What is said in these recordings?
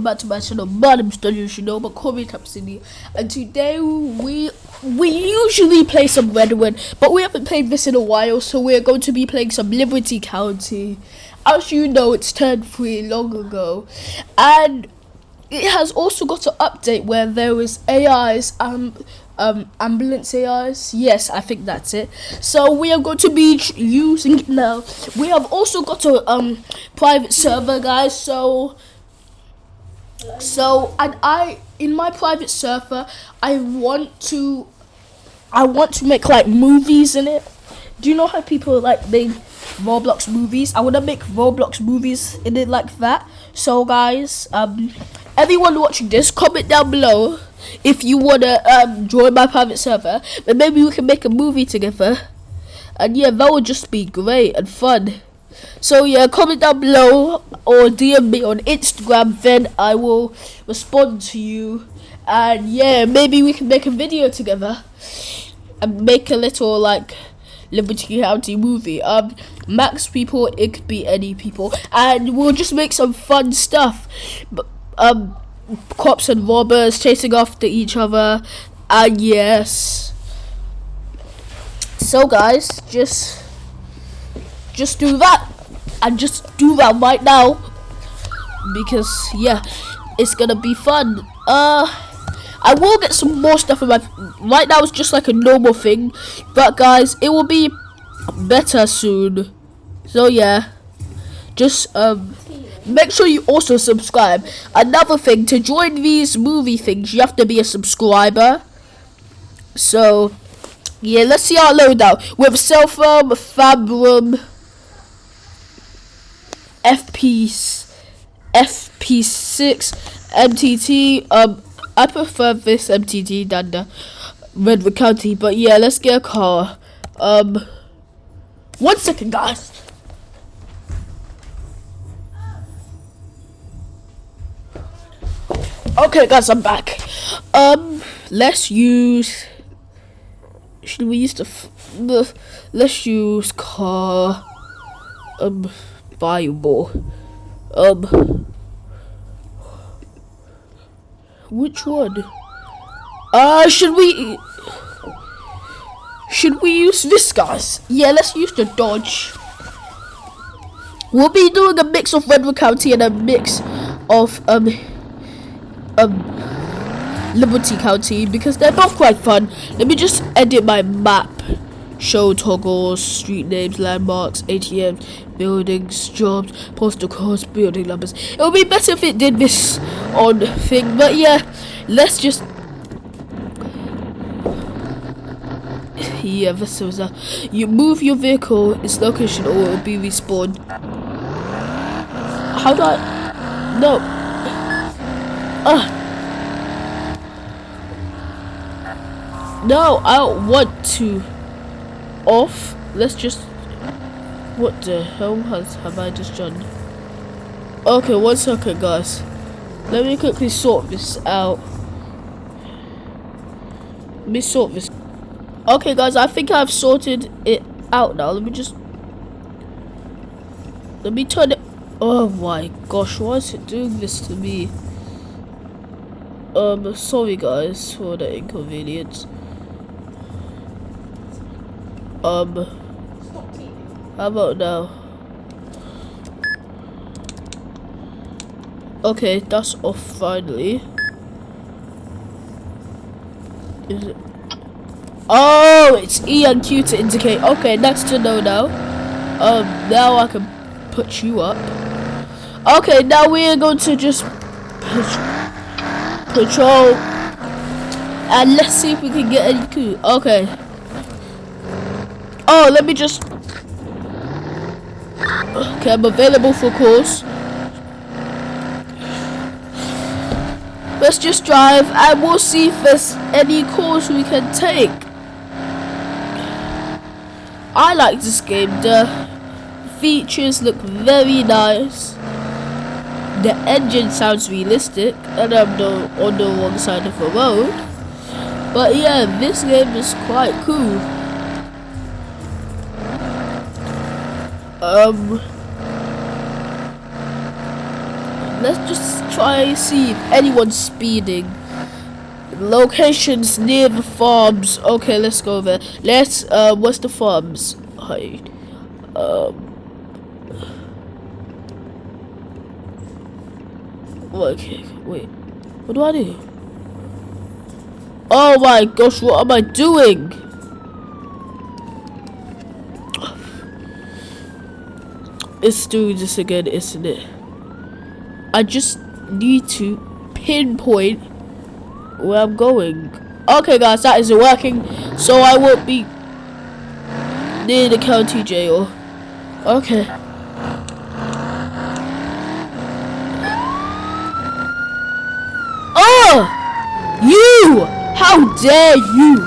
back to my channel my name is Daniel Shinoma Corey City and today we we usually play some Redwood but we haven't played this in a while so we're going to be playing some Liberty County. As you know it's turned free long ago. And it has also got an update where there is AIs um um ambulance AIs yes I think that's it. So we are going to be using it now. We have also got a um private server guys so so and I in my private server I want to I want to make like movies in it. Do you know how people like make Roblox movies? I want to make Roblox movies in it like that. So guys, um, everyone watching this, comment down below if you wanna um join my private server. But maybe we can make a movie together. And yeah, that would just be great and fun. So yeah, comment down below or DM me on Instagram. Then I will respond to you. And yeah, maybe we can make a video together and make a little like Liberty County movie. Um, max people, it could be any people, and we'll just make some fun stuff. Um, cops and robbers chasing after each other. And yes. So guys, just just do that. And just do that right now. Because yeah it's gonna be fun. Uh I will get some more stuff in my right now it's just like a normal thing. But guys it will be better soon. So yeah. Just um make sure you also subscribe. Another thing to join these movie things you have to be a subscriber. So yeah let's see our loadout. With cell phone fabrum FP FP6 MTT. Um, I prefer this MTT than the Redwood County, but yeah, let's get a car. Um, one second, guys. Okay, guys, I'm back. Um, let's use. Should we use the? Let's use car. Um Bible. Um. Which one? Uh, should we... Should we use this, guys? Yeah, let's use the Dodge. We'll be doing a mix of Redwood County and a mix of, um... Um... Liberty County because they're both quite fun. Let me just edit my map show toggles, street names, landmarks, ATMs, buildings, jobs, postal codes, building numbers. It would be better if it did this on thing, but yeah, let's just. Yeah, this is a. You move your vehicle, its location, or it will be respawned. How do I. No. Ah. No, I don't want to off. Let's just... What the hell has have I just done? Okay, one second, guys. Let me quickly sort this out. Let me sort this. Okay, guys, I think I've sorted it out now. Let me just... Let me turn it... Oh my gosh, why is it doing this to me? Um, sorry guys for the inconvenience. Um, how about now? Okay, that's off finally. Is it? Oh, it's E and Q to indicate. Okay, that's to know now. Um, now I can put you up. Okay, now we are going to just patrol. And let's see if we can get any coup. Okay. Oh, let me just... Okay, I'm available for calls. Let's just drive and we'll see if there's any calls we can take. I like this game. The features look very nice. The engine sounds realistic and I'm no, on the wrong side of the road. But yeah, this game is quite cool. Um, let's just try and see if anyone's speeding. Locations near the farms. Okay, let's go there. Let's. Uh, what's the farms? Hi. Um. Okay, wait. What do I do? Oh my gosh, what am I doing? It's doing this again, isn't it? I just need to pinpoint where I'm going. Okay, guys, that isn't working, so I won't be near the county jail. Okay. Oh! You! How dare you!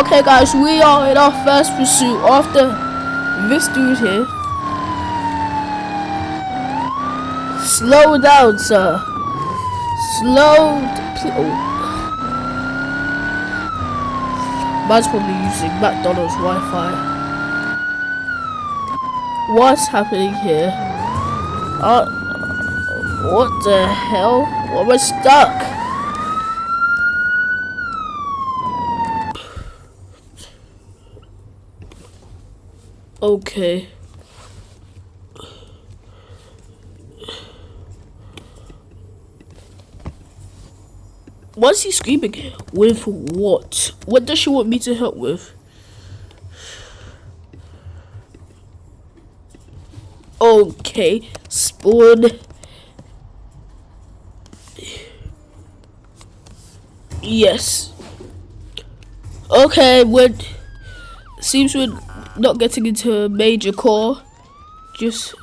Okay, guys, we are in our first pursuit after this dude here. Slow down, sir. Slow. Oh. Man's probably using McDonald's Wi-Fi. What's happening here? Uh, what the hell? Why am I stuck? Okay. What's he screaming? With what? What does she want me to help with? Okay, spawn. Yes. Okay, when seems we're not getting into a major core, just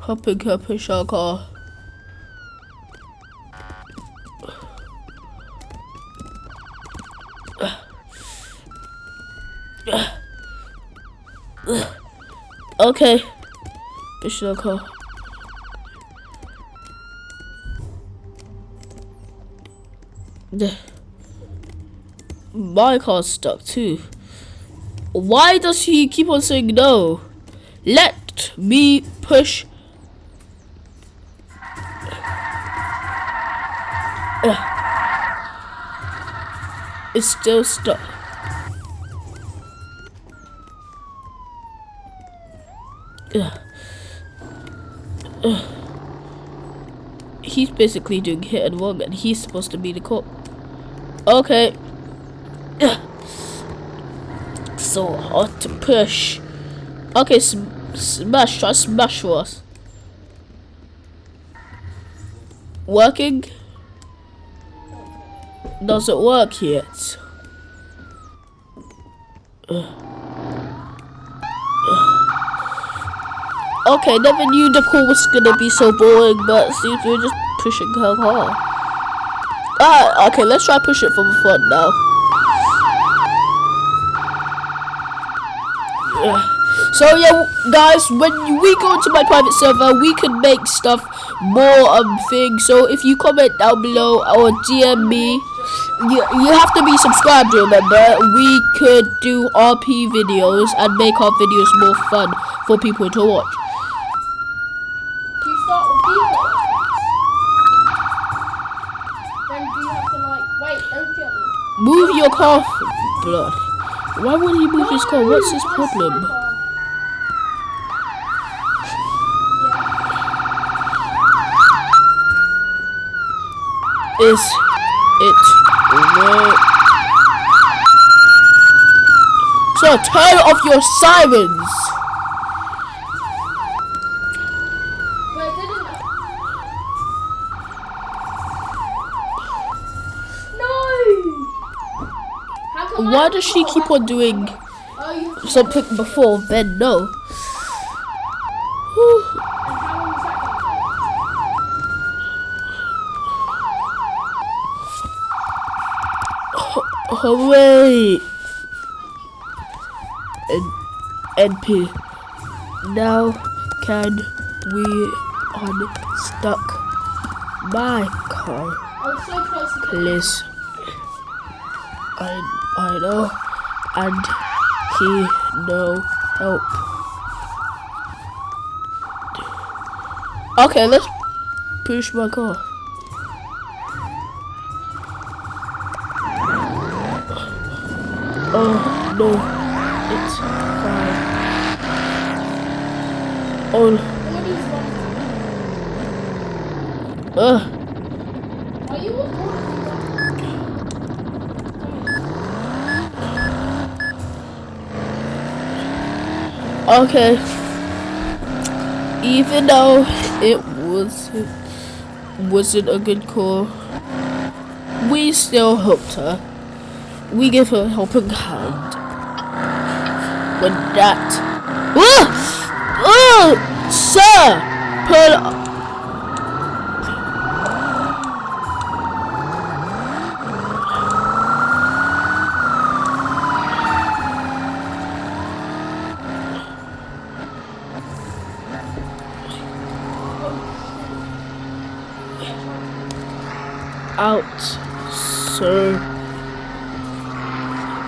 hopping her push our car. Okay. Push our car. My car's stuck too. Why does he keep on saying no? Let me push. It's still stuck. He's basically doing hit and run and he's supposed to be the cop. Okay. So hard to push. Okay, sm smash. Try smash for us. Working? Doesn't work yet. Okay, never knew the call was gonna be so boring, but seems we're just pushing her hard. Ah, okay, let's try push it from the front now. So yeah, guys, when we go into my private server, we can make stuff more um things. So if you comment down below or DM me, you you have to be subscribed. Remember, we could do RP videos and make our videos more fun for people to watch. Move your car, blood. Why would he move his car? What's his problem? Is it work? So turn off your sirens. Why does she keep on doing something before then no? Oh, wait. N NP. Now can we unstuck my car? Please. I I know, and he no help. Okay, let's push my car. Oh no, it's fine. Oh, uh, Are you recording? Okay. Even though it wasn't wasn't a good call, we still helped her. We gave her a helping hand. But that, oh, oh, sir, pull. Out, sir.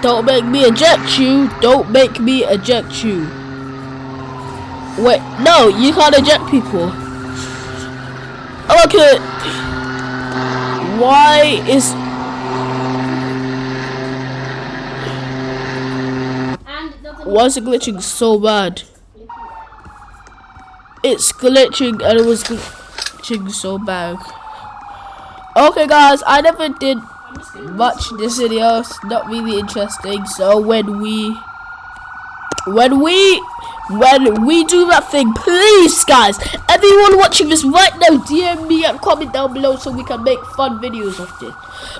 Don't make me eject you. Don't make me eject you. Wait, no, you can't eject people. Okay. Why is And it doesn't. why is it glitching so bad? It's glitching and it was glitching so bad. Okay guys, I never did watch this video. It's not really interesting. So when we, when we, when we do that thing, please, guys, everyone watching this right now, DM me and comment down below so we can make fun videos of this.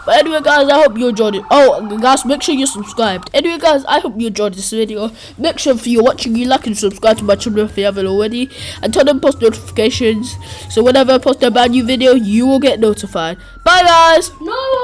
But anyway, guys, I hope you enjoyed it. Oh, guys, make sure you're subscribed. Anyway, guys, I hope you enjoyed this video. Make sure if you're watching, you like and subscribe to my channel if you haven't already, and turn on post notifications so whenever I post a brand new video, you will get notified. Bye, guys. No!